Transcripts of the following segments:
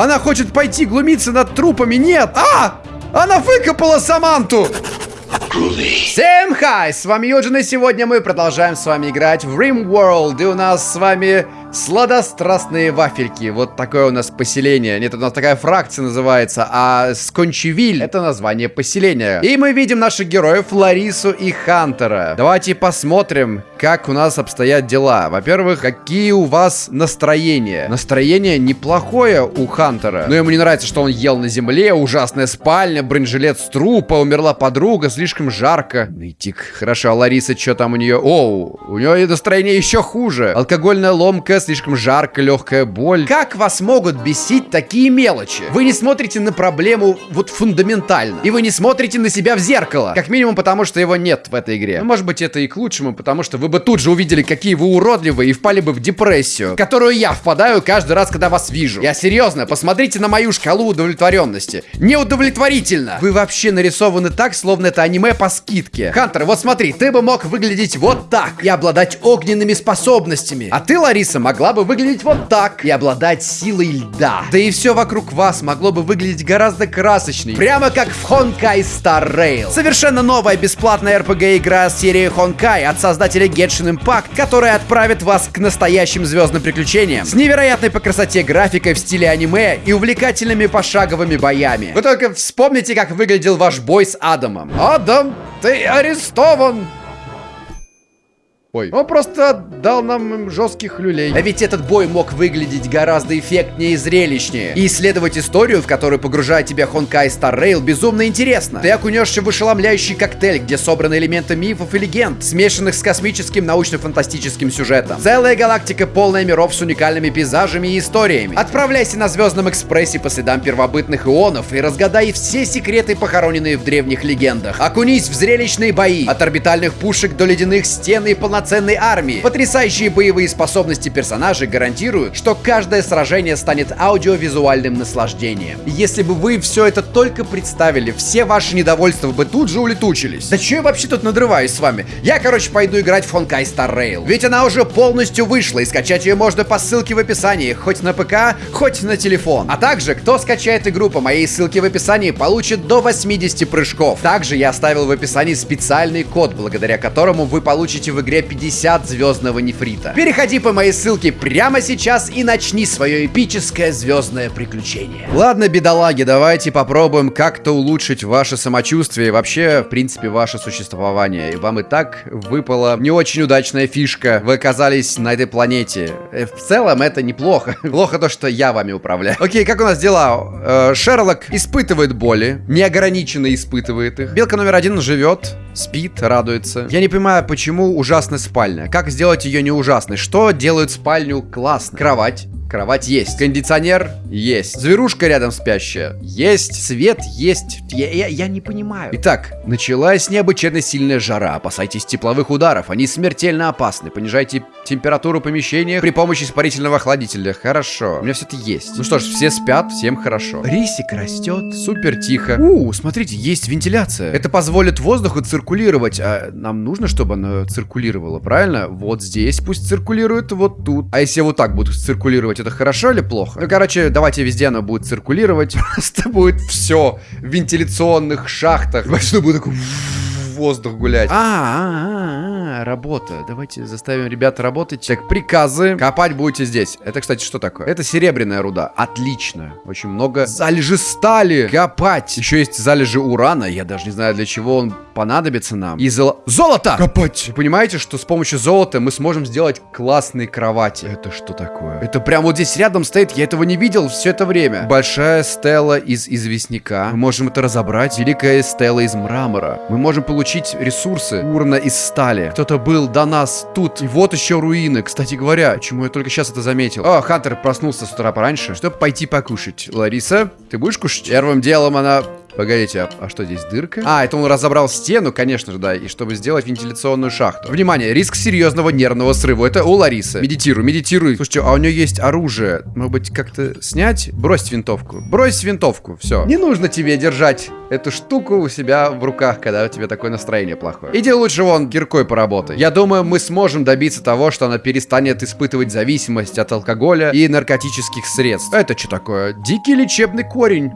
Она хочет пойти глумиться над трупами. Нет! А! Она выкопала Саманту! Всем хай! С вами Юджин, и сегодня мы продолжаем с вами играть в RimWorld. И у нас с вами Сладострастные вафельки. Вот такое у нас поселение. Нет, у нас такая фракция называется. А Скончевиль это название поселения. И мы видим наших героев Ларису и Хантера. Давайте посмотрим, как у нас обстоят дела. Во-первых, какие у вас настроения. Настроение неплохое у Хантера. Но ему не нравится, что он ел на земле. Ужасная спальня, бронежилет с трупа, умерла подруга, слишком жарко. Нытик. Хорошо, а Лариса, что там у нее? Оу, у нее настроение еще хуже. Алкогольная ломка слишком жарко, легкая боль. Как вас могут бесить такие мелочи? Вы не смотрите на проблему вот фундаментально. И вы не смотрите на себя в зеркало. Как минимум потому, что его нет в этой игре. Ну, может быть, это и к лучшему, потому что вы бы тут же увидели, какие вы уродливые и впали бы в депрессию, в которую я впадаю каждый раз, когда вас вижу. Я серьезно, посмотрите на мою шкалу удовлетворенности. Неудовлетворительно. Вы вообще нарисованы так, словно это аниме по скидке. Хантер, вот смотри, ты бы мог выглядеть вот так и обладать огненными способностями. А ты, Лариса, могла бы выглядеть вот так и обладать силой льда. Да и все вокруг вас могло бы выглядеть гораздо красочней. Прямо как в Honkai Star Rail. Совершенно новая бесплатная RPG-игра серии Honkai от создателя Genshin Impact, которая отправит вас к настоящим звездным приключениям. С невероятной по красоте графикой в стиле аниме и увлекательными пошаговыми боями. Вы только вспомните, как выглядел ваш бой с Адамом. Адам, ты арестован! Ой. Он просто дал нам жестких люлей. А ведь этот бой мог выглядеть гораздо эффектнее и зрелищнее. И исследовать историю, в которую погружает тебя Honkai Star Rail, безумно интересно. Ты окунешься в ошеломляющий коктейль, где собраны элементы мифов и легенд, смешанных с космическим научно-фантастическим сюжетом. Целая галактика, полная миров с уникальными пейзажами и историями. Отправляйся на Звездном экспрессе по следам первобытных ионов и разгадай все секреты, похороненные в древних легендах. Окунись в зрелищные бои, от орбитальных пушек до ледяных стен и полноценных полноценной армии. Потрясающие боевые способности персонажей гарантируют, что каждое сражение станет аудиовизуальным наслаждением. Если бы вы все это только представили, все ваши недовольства бы тут же улетучились. Да че я вообще тут надрываюсь с вами? Я, короче, пойду играть в Honkai Star Rail. Ведь она уже полностью вышла, и скачать ее можно по ссылке в описании, хоть на ПК, хоть на телефон. А также, кто скачает игру по моей ссылке в описании, получит до 80 прыжков. Также я оставил в описании специальный код, благодаря которому вы получите в игре 50 звездного нефрита. Переходи по моей ссылке прямо сейчас и начни свое эпическое звездное приключение. Ладно, бедолаги, давайте попробуем как-то улучшить ваше самочувствие и вообще, в принципе, ваше существование. И вам и так выпала не очень удачная фишка. Вы оказались на этой планете. Э, в целом это неплохо. Плохо то, что я вами управляю. Окей, как у нас дела? Э, Шерлок испытывает боли, неограниченно испытывает их. Белка номер один живет, спит, радуется. Я не понимаю, почему ужасная спальня. Как сделать ее не ужасной? Что делает спальню классно? Кровать. Кровать есть. Кондиционер есть. Зверушка рядом спящая есть. Свет есть. Я, я, я не понимаю. Итак, началась необычайно сильная жара. Опасайтесь тепловых ударов. Они смертельно опасны. Понижайте температуру помещения при помощи испарительного охладителя. Хорошо. У меня все это есть. Ну что ж, все спят, всем хорошо. Рисик растет. Супер тихо. У, смотрите, есть вентиляция. Это позволит воздуху циркулировать. А нам нужно, чтобы оно циркулировало, правильно? Вот здесь пусть циркулирует, вот тут. А если вот так будут циркулировать? Циркулировать, это хорошо или плохо? Ну, короче, давайте везде оно будет циркулировать. Просто будет все в вентиляционных шахтах. Вообще будет такой воздух гулять. А, а, а, а, работа. Давайте заставим ребят работать. Так, приказы. Копать будете здесь. Это, кстати, что такое? Это серебряная руда. Отлично. Очень много залежи стали. Копать. Еще есть залежи урана. Я даже не знаю, для чего он понадобится нам. И золо... Золото! Копать! Вы понимаете, что с помощью золота мы сможем сделать классные кровати? Это что такое? Это прям вот здесь рядом стоит. Я этого не видел все это время. Большая стела из известняка. Мы можем это разобрать. Великая стела из мрамора. Мы можем получить ресурсы урна из стали. Кто-то был до нас тут. И вот еще руины. Кстати говоря, чему я только сейчас это заметил. О, Хантер проснулся с утра пораньше, чтобы пойти покушать. Лариса, ты будешь кушать? Первым делом она Погодите, а, а что здесь дырка? А, это он разобрал стену, конечно же, да, и чтобы сделать вентиляционную шахту. Внимание, риск серьезного нервного срыва. Это у Ларисы. Медитируй, медитируй. Слушайте, а у нее есть оружие. Может быть, как-то снять? Брось винтовку. Брось винтовку, все. Не нужно тебе держать эту штуку у себя в руках, когда у тебя такое настроение плохое. Иди лучше вон киркой поработай. Я думаю, мы сможем добиться того, что она перестанет испытывать зависимость от алкоголя и наркотических средств. Это что такое? Дикий лечебный корень.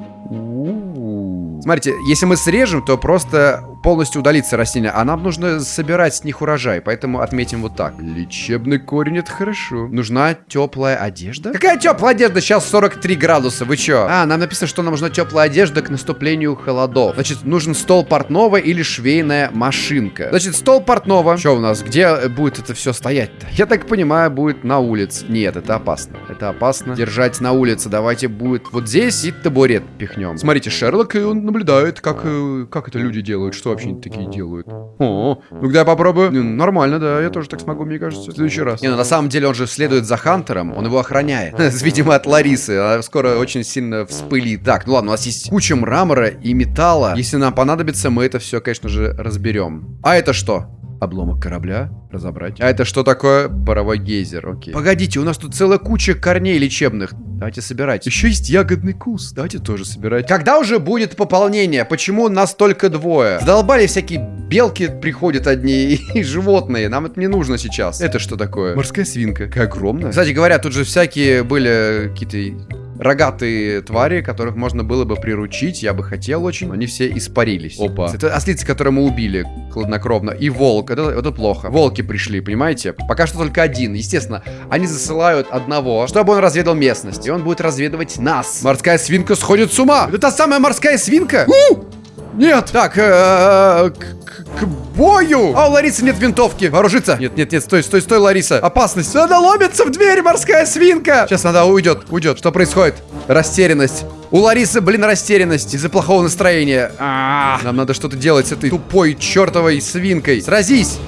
Смотрите, если мы срежем, то просто полностью удалится растение, а нам нужно собирать с них урожай, поэтому отметим вот так. Лечебный корень, это хорошо. Нужна теплая одежда? Какая теплая одежда? Сейчас 43 градуса, вы чё? А, нам написано, что нам нужна теплая одежда к наступлению холодов. Значит, нужен стол портного или швейная машинка. Значит, стол портного. Что у нас? Где будет это все стоять-то? Я так понимаю, будет на улице. Нет, это опасно. Это опасно. Держать на улице. Давайте будет вот здесь и табурет пихнем. Смотрите, Шерлок, и он наблюдает, как, э, как это люди делают, что вообще такие делают. О, ну когда я попробую. Ну, нормально, да, я тоже так смогу, мне кажется, в следующий раз. Не, ну на самом деле он же следует за Хантером, он его охраняет. Видимо, от Ларисы. Она скоро очень сильно вспылит. Так, ну ладно, у нас есть куча мрамора и металла. Если нам понадобится, мы это все, конечно же, разберем. А это что? Обломок корабля. Разобрать. А это что такое? Паровой гейзер. Окей. Погодите, у нас тут целая куча корней лечебных. Давайте собирать. Еще есть ягодный кус. Давайте тоже собирать. Когда уже будет пополнение? Почему нас только двое? Задолбали всякие белки приходят одни и животные. Нам это не нужно сейчас. Это что такое? Морская свинка. Какая огромная. Кстати говоря, тут же всякие были какие-то рогатые твари, которых можно было бы приручить, я бы хотел очень, но они все испарились. Опа. Это ослицы, которые мы убили хладнокровно, и волк, это, это плохо. Волки пришли, понимаете? Пока что только один. Естественно, они засылают одного, чтобы он разведал местность, и он будет разведывать нас. Морская свинка сходит с ума! Это та самая морская свинка? У! Нет! Так, э к, к бою! А у Ларисы нет винтовки. Вооружиться. Нет, нет, нет, стой, стой, стой, Лариса. Опасность. Она ломится в дверь, морская свинка. Сейчас она уйдет, уйдет. Что происходит? Растерянность. У Ларисы, блин, растерянность из-за плохого настроения. А -а -а. Нам надо что-то делать с этой тупой чертовой свинкой. Сразись!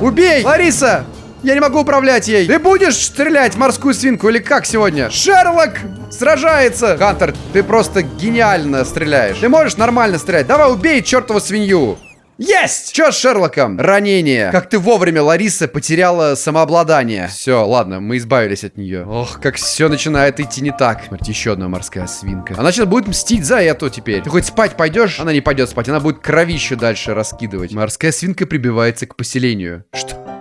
Убей! Лариса! Я не могу управлять ей. Ты будешь стрелять морскую свинку или как сегодня? Шерлок сражается. Хантер, ты просто гениально стреляешь. Ты можешь нормально стрелять. Давай убей чертову свинью. Есть! Чё с Шерлоком? Ранение. Как ты вовремя, Лариса, потеряла самообладание. Все, ладно, мы избавились от нее. Ох, как все начинает идти не так. Смотрите, еще одна морская свинка. Она сейчас будет мстить за эту теперь. Ты хоть спать пойдешь? Она не пойдет спать, она будет кровище дальше раскидывать. Морская свинка прибивается к поселению. Что?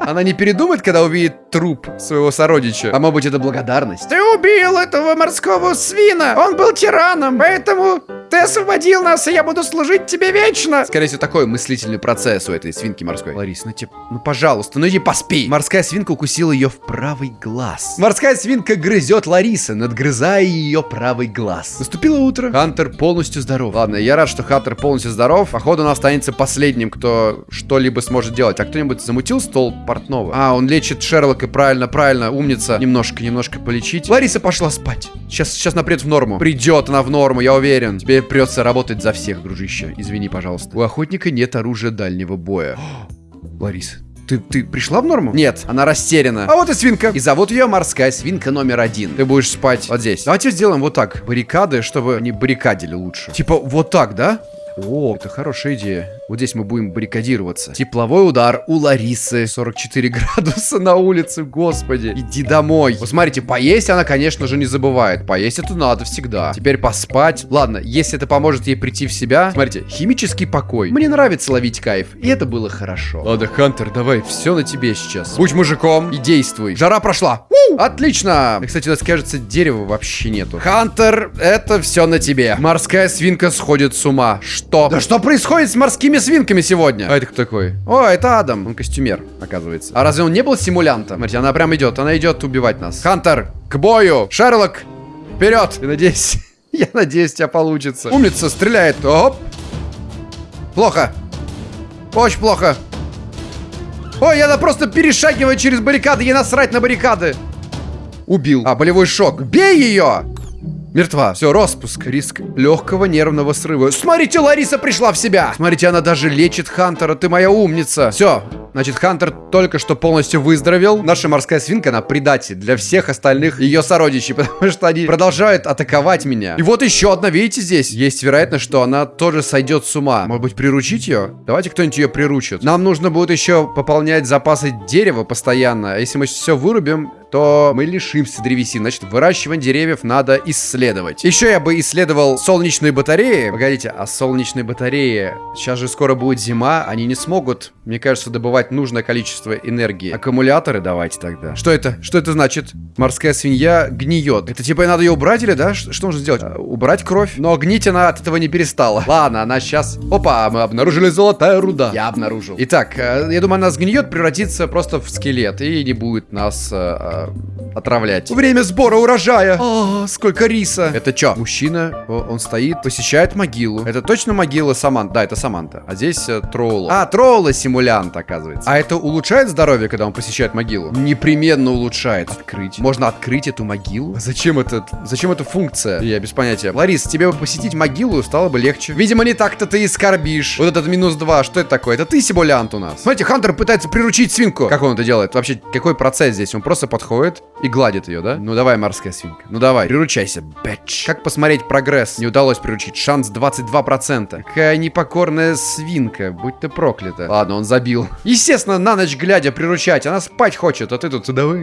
Она не передумает, когда увидит труп своего сородича. А может быть, это благодарность? Ты убил этого морского свина! Он был тираном, поэтому ты освободил нас, и я буду служить тебе вечно. Скорее всего, такой мыслительный процесс у этой свинки морской. Ларис, ну тебе, ну пожалуйста, ну иди поспи. Морская свинка укусила ее в правый глаз. Морская свинка грызет Лариса, надгрызая ее правый глаз. Наступило утро. Хантер полностью здоров. Ладно, я рад, что Хантер полностью здоров. Походу, он останется последним, кто что-либо сможет делать. А кто-нибудь замутил стол портного? А, он лечит Шерлока, правильно, правильно, умница. Немножко, немножко полечить. Лариса пошла спать. Сейчас, сейчас напред в норму. Придет она в норму, я уверен. Тебе придется работать за всех, дружище. Извини, пожалуйста. У охотника нет оружия дальнего боя. Ларис, ты, ты пришла в норму? Нет, она растеряна. А вот и свинка. И зовут ее морская свинка номер один. Ты будешь спать вот здесь. Давайте сделаем вот так. Баррикады, чтобы они баррикадили лучше. Типа вот так, да? О, это хорошая идея. Вот здесь мы будем баррикадироваться. Тепловой удар у Ларисы. 44 градуса на улице, господи. Иди домой. Вот смотрите, поесть она, конечно же, не забывает. Поесть это надо всегда. Теперь поспать. Ладно, если это поможет ей прийти в себя. Смотрите, химический покой. Мне нравится ловить кайф. И это было хорошо. Ладно, Хантер, давай, все на тебе сейчас. Будь мужиком и действуй. Жара прошла. У! Отлично. Кстати, у нас, кажется, дерева вообще нету. Хантер, это все на тебе. Морская свинка сходит с ума. Что? Да что происходит с морскими какими свинками сегодня? А это кто такой? О, это Адам. Он костюмер, оказывается. А разве он не был симулянтом? Смотрите, она прям идет. Она идет убивать нас. Хантер, к бою. Шерлок, вперед. Я надеюсь, я надеюсь, у тебя получится. Умница, стреляет. Оп. Плохо. Очень плохо. Ой, она просто перешагивает через баррикады. Ей насрать на баррикады. Убил. А, болевой шок. Бей ее! Мертва. Все, распуск. Риск легкого нервного срыва. Смотрите, Лариса пришла в себя. Смотрите, она даже лечит Хантера. Ты моя умница. Все, Значит, Хантер только что полностью выздоровел. Наша морская свинка, она предатель для всех остальных ее сородичей, потому что они продолжают атаковать меня. И вот еще одна, видите, здесь? Есть вероятность, что она тоже сойдет с ума. Может быть, приручить ее? Давайте кто-нибудь ее приручит. Нам нужно будет еще пополнять запасы дерева постоянно. А если мы все вырубим, то мы лишимся древесины. Значит, выращивание деревьев надо исследовать. Еще я бы исследовал солнечные батареи. Погодите, а солнечные батареи... Сейчас же скоро будет зима, они не смогут, мне кажется, добывать нужное количество энергии. Аккумуляторы давайте тогда. Что это? Что это значит? Морская свинья гниет. Это типа надо ее убрать или да? Что, нужно сделать? А, убрать кровь? Но гнить она от этого не перестала. Ладно, она сейчас... Опа, мы обнаружили золотая руда. Я обнаружил. Итак, э, я думаю, она сгниет, превратится просто в скелет и не будет нас э, отравлять. Время сбора урожая. О, сколько риса. Это что? Мужчина, он стоит, посещает могилу. Это точно могила Саманта? Да, это Саманта. А здесь э, Троула. А, Троула симулянт, оказывается. А это улучшает здоровье, когда он посещает могилу? Непременно улучшает. Открыть. Можно открыть эту могилу? Зачем это? Зачем эта функция? Я без понятия. Ларис, тебе бы посетить могилу стало бы легче. Видимо, не так-то ты и скорбишь. Вот этот минус два, что это такое? Это ты симулянт у нас. Смотрите, Хантер пытается приручить свинку. Как он это делает? Вообще, какой процесс здесь? Он просто подходит и гладит ее, да? Ну давай, морская свинка. Ну давай, приручайся, бэч. Как посмотреть прогресс? Не удалось приручить. Шанс 22%. Какая непокорная свинка. Будь ты проклята. Ладно, он забил. Естественно, на ночь глядя приручать. Она спать хочет, а ты тут давай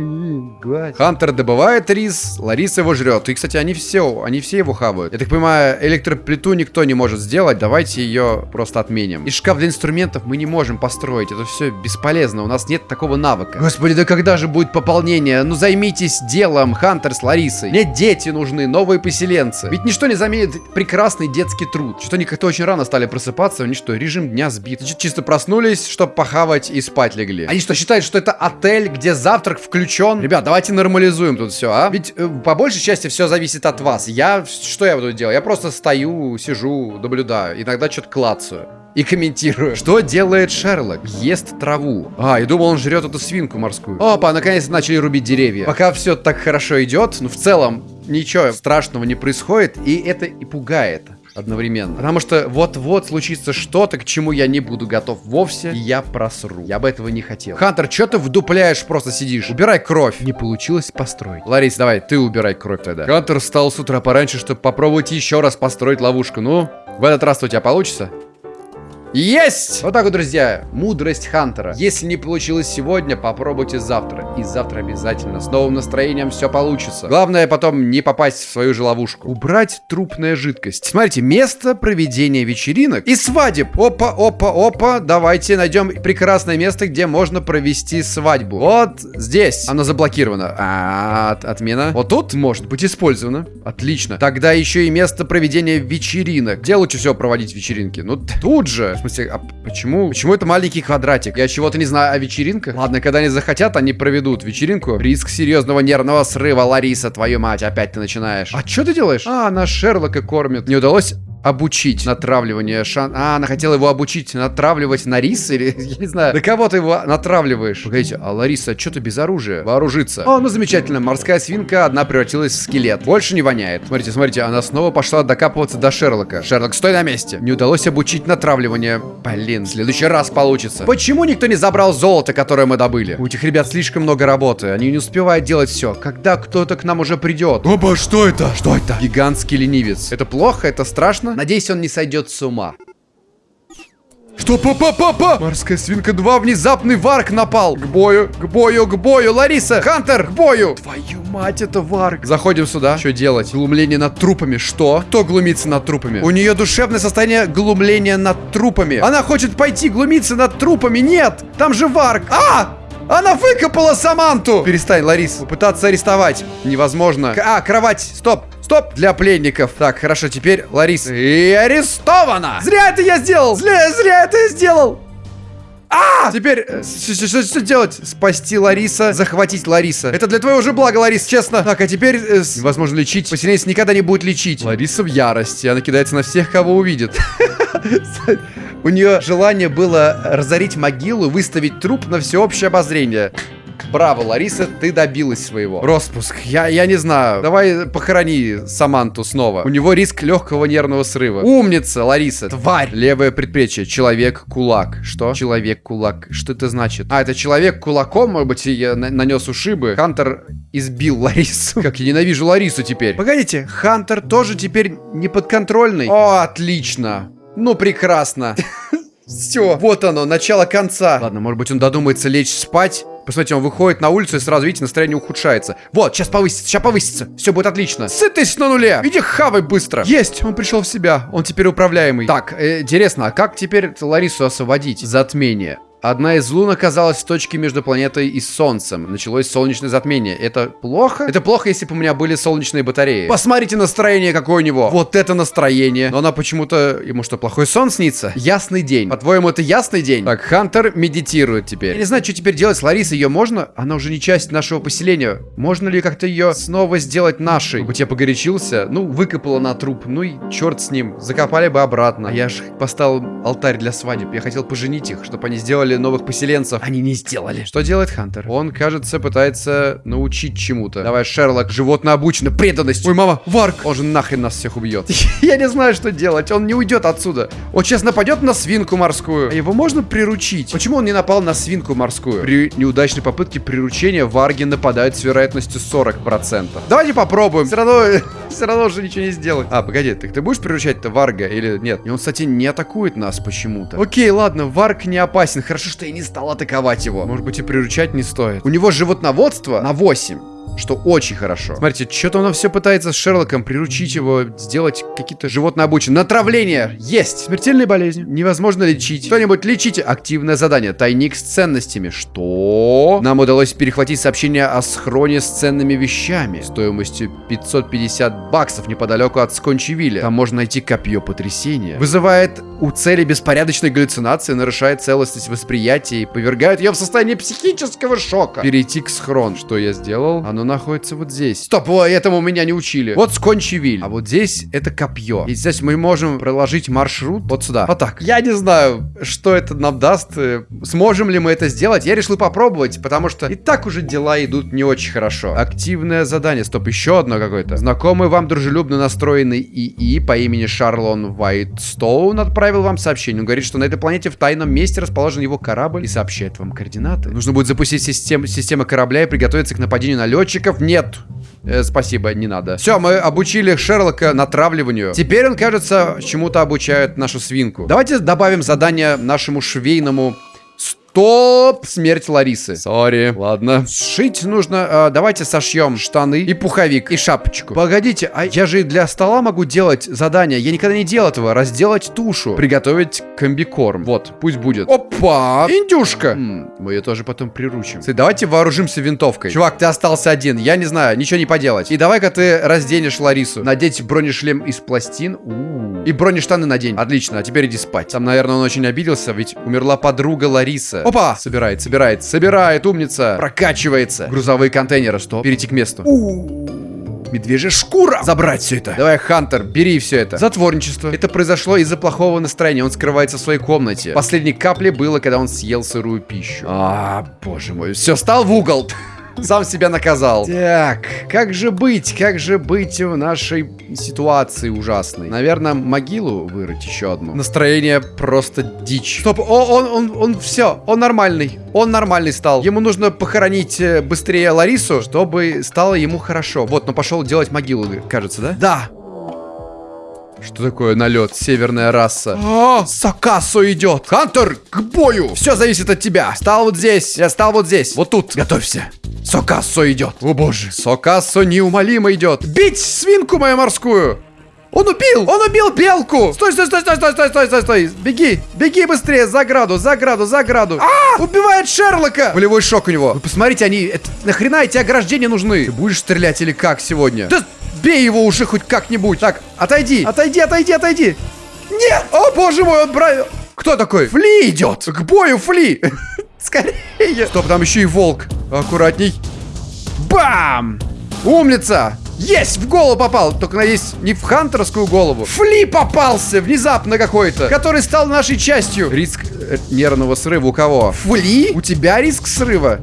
гладь. Хантер добывает рис, Лариса его жрет. И, кстати, они все, они все его хавают. Я так понимаю, электроплиту никто не может сделать. Давайте ее просто отменим. И шкаф для инструментов мы не можем построить. Это все бесполезно. У нас нет такого навыка. Господи, да когда же будет пополнение? ну займитесь делом, Хантер с Ларисой. Мне дети нужны, новые поселенцы. Ведь ничто не заменит прекрасный детский труд. Что они как-то очень рано стали просыпаться, у них что, режим дня сбит. Чисто проснулись, чтобы похавать и спать легли. Они что, считают, что это отель, где завтрак включен? Ребят, давайте нормализуем тут все, а? Ведь э, по большей части все зависит от вас. Я, что я буду делать? Я просто стою, сижу, наблюдаю. Иногда что-то клацаю и комментирую. Что делает Шерлок? Ест траву. А, я думал, он жрет эту свинку морскую. Опа, наконец начали рубить деревья. Пока все так хорошо идет, ну в целом ничего страшного не происходит, и это и пугает одновременно. Потому что вот-вот случится что-то, к чему я не буду готов вовсе, и я просру. Я бы этого не хотел. Хантер, что ты вдупляешь, просто сидишь? Убирай кровь. Не получилось построить. Ларис, давай, ты убирай кровь тогда. Хантер встал с утра пораньше, чтобы попробовать еще раз построить ловушку. Ну, в этот раз у тебя получится? Есть! Вот так вот, друзья, мудрость Хантера. Если не получилось сегодня, попробуйте завтра. И завтра обязательно с новым настроением все получится. Главное потом не попасть в свою же ловушку. Убрать трупная жидкость. Смотрите, место проведения вечеринок и свадеб. Опа, опа, опа. Давайте найдем прекрасное место, где можно провести свадьбу. Вот здесь. Оно заблокировано. А, от, отмена. Вот тут может быть использовано. Отлично. Тогда еще и место проведения вечеринок. Где лучше всего проводить вечеринки? Ну, тут же смысле, а почему? Почему это маленький квадратик? Я чего-то не знаю о вечеринках. Ладно, когда они захотят, они проведут вечеринку. Риск серьезного нервного срыва, Лариса, твою мать, опять ты начинаешь. А что ты делаешь? А, она Шерлока кормит. Не удалось обучить натравливание шан... А, она хотела его обучить натравливать на рис или... Я не знаю. На кого ты его натравливаешь? Погодите, а Лариса, что ты без оружия? Вооружиться. О, ну замечательно. Морская свинка одна превратилась в скелет. Больше не воняет. Смотрите, смотрите, она снова пошла докапываться до Шерлока. Шерлок, стой на месте. Не удалось обучить натравливание. Блин, в следующий раз получится. Почему никто не забрал золото, которое мы добыли? У этих ребят слишком много работы. Они не успевают делать все. Когда кто-то к нам уже придет? Оба, что это? Что это? Гигантский ленивец. Это плохо? Это страшно? Надеюсь, он не сойдет с ума. Что, папа, папа? Морская свинка 2, внезапный варк напал. К бою, к бою, к бою. Лариса, Хантер, к бою. Твою мать, это варк. Заходим сюда. Что делать? Глумление над трупами. Что? Кто глумится над трупами? У нее душевное состояние глумления над трупами. Она хочет пойти глумиться над трупами. Нет, там же варк. А! Она выкопала Саманту! Перестань, Ларис. Попытаться арестовать. Невозможно. А, кровать. Стоп. Стоп! Для пленников. Так, хорошо, теперь Ларис. И арестована! Зря это я сделал! Зря, зря это я сделал! А! Теперь, э, что делать? Спасти Лариса, захватить Лариса. Это для твоего же блага, Ларис, честно. Так, а теперь э, невозможно лечить. Поселенец никогда не будет лечить. Лариса в ярости. Она кидается на всех, кого увидит. У нее желание было разорить могилу, выставить труп на всеобщее обозрение. Браво, Лариса, ты добилась своего. Роспуск. Я, я не знаю. Давай похорони Саманту снова. У него риск легкого нервного срыва. Умница, Лариса. Тварь. Левое предплечье. Человек-кулак. Что? Человек-кулак. Что это значит? А, это человек кулаком, может быть, я нанес ушибы. Хантер избил Ларису. Как я ненавижу Ларису теперь. Погодите, Хантер тоже теперь не подконтрольный. О, отлично. Ну, прекрасно. Все, вот оно, начало конца. Ладно, может быть, он додумается лечь спать. Посмотрите, он выходит на улицу и сразу, видите, настроение ухудшается. Вот, сейчас повысится, сейчас повысится. Все будет отлично. Сытость на нуле. Иди хавай быстро. Есть, он пришел в себя. Он теперь управляемый. Так, э, интересно, а как теперь Ларису освободить? Затмение. Одна из лун оказалась в точке между планетой и Солнцем. Началось солнечное затмение. Это плохо? Это плохо, если бы у меня были солнечные батареи. Посмотрите настроение какое у него. Вот это настроение. Но она почему-то... Ему что, плохой сон снится? Ясный день. По-твоему, это ясный день? Так, Хантер медитирует теперь. Я не знаю, что теперь делать с Ларисой. Ее можно? Она уже не часть нашего поселения. Можно ли как-то ее снова сделать нашей? Может я погорячился? Ну, выкопала на труп. Ну и черт с ним. Закопали бы обратно. А я же поставил алтарь для свадеб. Я хотел поженить их, чтобы они сделали сделали новых поселенцев. Они не сделали. Что делает Хантер? Он, кажется, пытается научить чему-то. Давай, Шерлок, животное обучено, преданность. Ой, мама, Варк. Он же нахрен нас всех убьет. Я не знаю, что делать. Он не уйдет отсюда. Он сейчас нападет на свинку морскую. А его можно приручить? Почему он не напал на свинку морскую? При неудачной попытке приручения варги нападают с вероятностью 40%. Давайте попробуем. Все равно, все равно уже ничего не сделать. А, погоди, ты, ты будешь приручать-то варга или нет? И он, кстати, не атакует нас почему-то. Окей, ладно, варг не опасен. Хорошо, что я не стал атаковать его. Может быть и приручать не стоит. У него животноводство на 8 что очень хорошо. Смотрите, что-то он все пытается с Шерлоком приручить его, сделать какие-то животные обученные. Натравление есть! Смертельной болезнью. Невозможно лечить. Кто-нибудь лечите. Активное задание. Тайник с ценностями. Что? Нам удалось перехватить сообщение о схроне с ценными вещами. Стоимостью 550 баксов неподалеку от Скончевиля. Там можно найти копье потрясения. Вызывает у цели беспорядочной галлюцинации, нарушает целостность восприятия и повергает ее в состояние психического шока. Перейти к схрон. Что я сделал? Оно находится вот здесь. Стоп, о, этому меня не учили. Вот Скончевиль. А вот здесь это копье. И здесь мы можем проложить маршрут вот сюда. Вот так. Я не знаю, что это нам даст. Э, сможем ли мы это сделать? Я решил попробовать, потому что и так уже дела идут не очень хорошо. Активное задание. Стоп, еще одно какое-то. Знакомый вам дружелюбно настроенный ИИ по имени Шарлон Вайтстоун отправил вам сообщение. Он говорит, что на этой планете в тайном месте расположен его корабль и сообщает вам координаты. Нужно будет запустить систем систему корабля и приготовиться к нападению на летчика летчиков нет. Э, спасибо, не надо. Все, мы обучили Шерлока натравливанию. Теперь он, кажется, чему-то обучает нашу свинку. Давайте добавим задание нашему швейному Стоп! Смерть Ларисы. Сори. Ладно. Сшить нужно... Э, давайте сошьем штаны и пуховик, и шапочку. Погодите, а я же для стола могу делать задание. Я никогда не делал этого. Разделать тушу. Приготовить комбикорм. Вот, пусть будет. Опа! Индюшка! М мы ее тоже потом приручим. Кстати, давайте вооружимся винтовкой. Чувак, ты остался один. Я не знаю, ничего не поделать. И давай-ка ты разденешь Ларису. Надеть бронешлем из пластин. У -у -у. И бронештаны надень. Отлично, а теперь иди спать. Там, наверное, он очень обиделся, ведь умерла подруга Лариса. Опа! Собирает, собирает, собирает, умница. Прокачивается. Грузовые контейнеры, что? Перейти к месту. медвежья шкура. Забрать все это. Давай, Хантер, бери все это. Затворничество. Это произошло из-за плохого настроения. Он скрывается в своей комнате. Последней каплей было, когда он съел сырую пищу. А, боже мой. Все, стал в угол. Сам себя наказал. Так, как же быть? Как же быть в нашей ситуации ужасной? Наверное, могилу вырыть еще одну. Настроение просто дичь. Стоп, о, он, он, он, все, он нормальный. Он нормальный стал. Ему нужно похоронить э, быстрее Ларису, чтобы стало ему хорошо. Вот, но пошел делать могилу, кажется, да? Да, что такое налет? Северная раса. А, Сакасо идет. Хантер, к бою. Все зависит от тебя. Стал вот здесь. Я стал вот здесь. Вот тут. Готовься. Сокассо идет. О боже. Сокассо неумолимо идет. Бить свинку мою морскую. Он убил! Он убил белку! Стой, стой, стой, стой, стой, стой, стой, стой, стой! Беги! Беги быстрее! За граду, за граду, за граду! А! Убивает Шерлока! Болевой шок у него. Вы посмотрите, они... Это, нахрена эти ограждения нужны? Ты будешь стрелять или как сегодня? Да бей его уже хоть как-нибудь! Так, отойди! Отойди, отойди, отойди! Нет! О, боже мой, он брал... Кто такой? Фли идет! К бою, Фли! Скорее! Стоп, там еще и волк. Аккуратней. Бам! Умница! Есть! В голову попал! Только, надеюсь, не в хантерскую голову. Фли попался внезапно какой-то, который стал нашей частью. Риск э, нервного срыва у кого? Фли? У тебя риск срыва?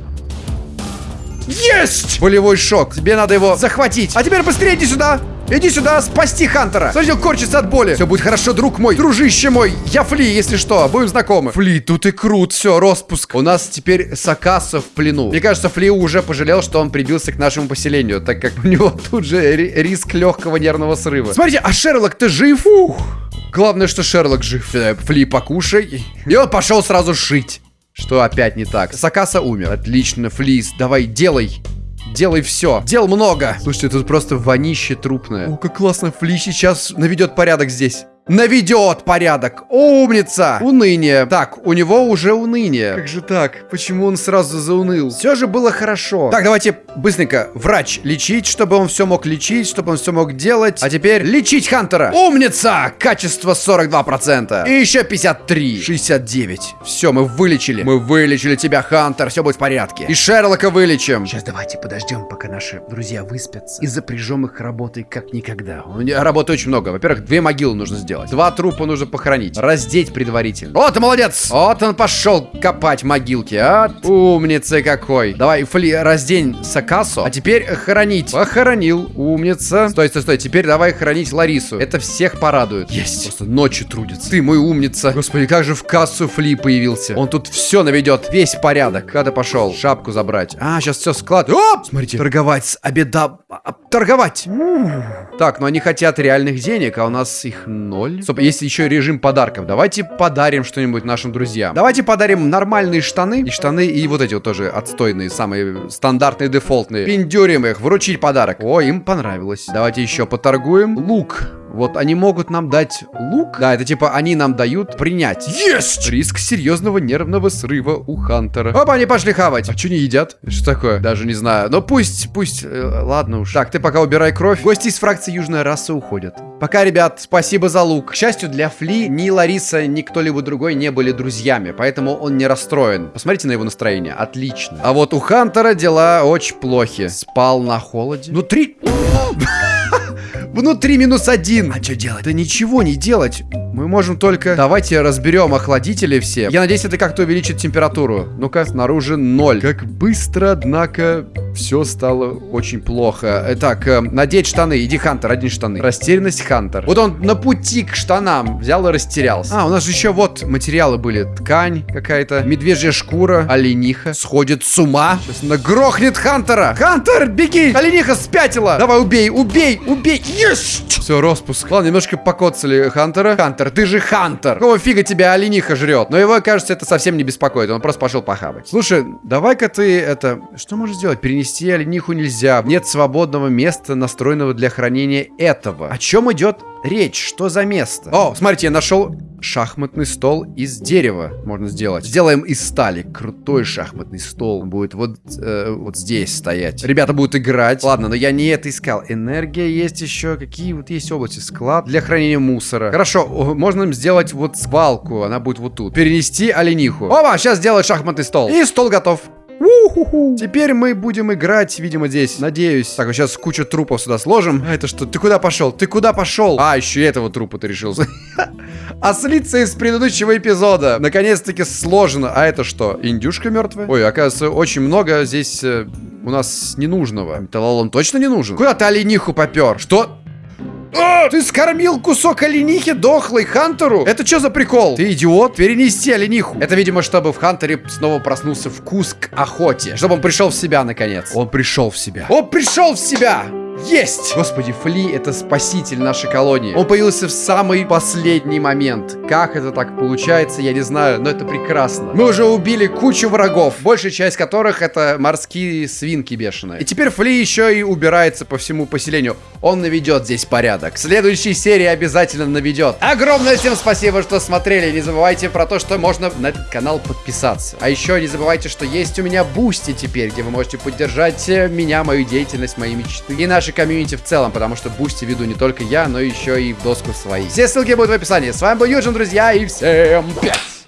Есть! Болевой шок. Тебе надо его захватить. А теперь быстрее иди сюда. Иди сюда, спасти Хантера. Смотри, он корчится от боли. Все будет хорошо, друг мой, дружище мой. Я Фли, если что, будем знакомы. Фли, тут и крут, все, распуск. У нас теперь Сакаса в плену. Мне кажется, Фли уже пожалел, что он прибился к нашему поселению, так как у него тут же риск легкого нервного срыва. Смотрите, а Шерлок, ты жив? Ух. Главное, что Шерлок жив. Фли, покушай. И он пошел сразу шить. Что опять не так? Сакаса умер. Отлично, Флис, давай, делай. Делай все. Дел много. Слушайте, тут просто вонище трупное. О, как классно. Фли сейчас наведет порядок здесь наведет порядок. Умница! Уныние. Так, у него уже уныние. Как же так? Почему он сразу зауныл? Все же было хорошо. Так, давайте быстренько. Врач лечить, чтобы он все мог лечить, чтобы он все мог делать. А теперь лечить Хантера. Умница! Качество 42%. И еще 53. 69. Все, мы вылечили. Мы вылечили тебя, Хантер. Все будет в порядке. И Шерлока вылечим. Сейчас давайте подождем, пока наши друзья выспятся. И запряжем их работой как никогда. У меня работы очень много. Во-первых, две могилы нужно сделать сделать. Два трупа нужно похоронить. Раздеть предварительно. Вот, молодец! Вот он пошел копать могилки. А, умница какой. Давай, Фли, раздень Сакасу. А теперь хоронить. Похоронил. Умница. Стой, стой, стой. Теперь давай хоронить Ларису. Это всех порадует. Есть. Просто ночью трудится. Ты мой умница. Господи, как же в кассу Фли появился. Он тут все наведет. Весь порядок. Куда ты пошел? Шапку забрать. А, сейчас все склад. Оп! Смотрите. Торговать с обеда... А, торговать. Так, но они хотят реальных денег, а у нас их ноль ноль. Стоп, есть еще режим подарков. Давайте подарим что-нибудь нашим друзьям. Давайте подарим нормальные штаны. И штаны, и вот эти вот тоже отстойные, самые стандартные, дефолтные. Пиндюрим их, вручить подарок. О, им понравилось. Давайте еще поторгуем. Лук. Вот они могут нам дать лук. Да, это типа они нам дают принять. Есть! Риск серьезного нервного срыва у Хантера. Опа, они пошли хавать. А что не едят? Что такое? Даже не знаю. Но пусть, пусть, э, ладно уж. Так, ты пока убирай кровь. Гости из фракции Южная раса уходят. Пока, ребят, спасибо за лук. К счастью для Фли, ни Лариса, ни кто-либо другой не были друзьями, поэтому он не расстроен. Посмотрите на его настроение. Отлично. А вот у Хантера дела очень плохи. Спал на холоде. Ну, три... Внутри минус один. А что делать? Да ничего не делать. Мы можем только... Давайте разберем охладители все. Я надеюсь, это как-то увеличит температуру. Ну-ка, снаружи ноль. Как быстро, однако, все стало очень плохо. Итак, э, надеть штаны. Иди, Хантер, одни штаны. Растерянность Хантер. Вот он на пути к штанам взял и растерялся. А, у нас же еще вот материалы были. Ткань какая-то, медвежья шкура, олениха. Сходит с ума. Сейчас нагрохнет Хантера. Хантер, беги! Олениха спятила. Давай, убей, убей, убей. Есть! Все, распуск. Ладно, немножко покоцали Хантера. Хантер, ты же Хантер. Какого фига тебя олениха жрет? Но его, кажется, это совсем не беспокоит. Он просто пошел похавать. Слушай, давай-ка ты это... Что можешь сделать? Перенести олениху нельзя. Нет свободного места, настроенного для хранения этого. О чем идет речь? Что за место? О, смотрите, я нашел шахматный стол из дерева. Можно сделать. Сделаем из стали. Крутой шахматный стол. будет вот, э, вот здесь стоять. Ребята будут играть. Ладно, но я не это искал. Энергия есть еще. Какие вот есть области? Склад для хранения мусора. Хорошо, можно сделать вот свалку. Она будет вот тут. Перенести олениху. Опа, сейчас сделать шахматный стол. И стол готов. Теперь мы будем играть, видимо, здесь. Надеюсь. Так, вот сейчас кучу трупов сюда сложим. А это что? Ты куда пошел? Ты куда пошел? А, еще этого трупа ты решил. А слиться из предыдущего эпизода. Наконец-таки сложено. А это что? Индюшка мертвая? Ой, оказывается, очень много здесь э, у нас ненужного. Металлолом точно не нужен? Куда ты олениху попер? Что? А, ты скормил кусок оленихи дохлый Хантеру? Это что за прикол? Ты идиот? Перенести олениху. Это, видимо, чтобы в Хантере снова проснулся вкус к охоте. Чтобы он пришел в себя, наконец. Он пришел в себя. Он пришел в себя! Есть! Господи, Фли — это спаситель нашей колонии. Он появился в самый последний момент. Как это так получается, я не знаю, но это прекрасно. Мы уже убили кучу врагов, большая часть которых это морские свинки бешеные. И теперь Фли еще и убирается по всему поселению. Он наведет здесь порядок. В следующей серии обязательно наведет. Огромное всем спасибо, что смотрели. Не забывайте про то, что можно на этот канал подписаться. А еще не забывайте, что есть у меня Boosty теперь, где вы можете поддержать э, меня, мою деятельность, мои мечты и наши комьюнити в целом, потому что Boosty веду не только я, но еще и в доску свои. Все ссылки будут в описании. С вами был Юджин, друзья, и всем пять!